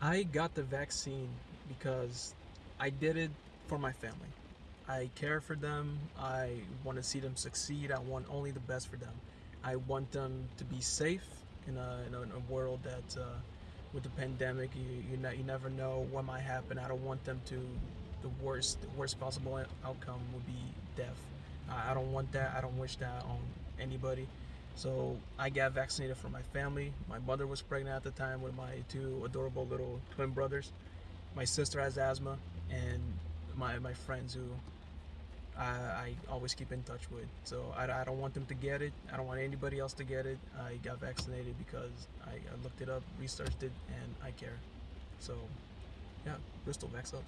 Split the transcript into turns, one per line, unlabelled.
I got the vaccine because I did it for my family. I care for them. I want to see them succeed. I want only the best for them. I want them to be safe in a, in a, in a world that, uh, with the pandemic, you you, ne- you never know what might happen. I don't want them to. The worst, the worst possible outcome would be death. I, I don't want that. I don't wish that on anybody. So I got vaccinated for my family. My mother was pregnant at the time with my two adorable little twin brothers. My sister has asthma, and my my friends who I, I always keep in touch with. So I, I don't want them to get it. I don't want anybody else to get it. I got vaccinated because I, I looked it up, researched it, and I care. So yeah, Bristol, vax up.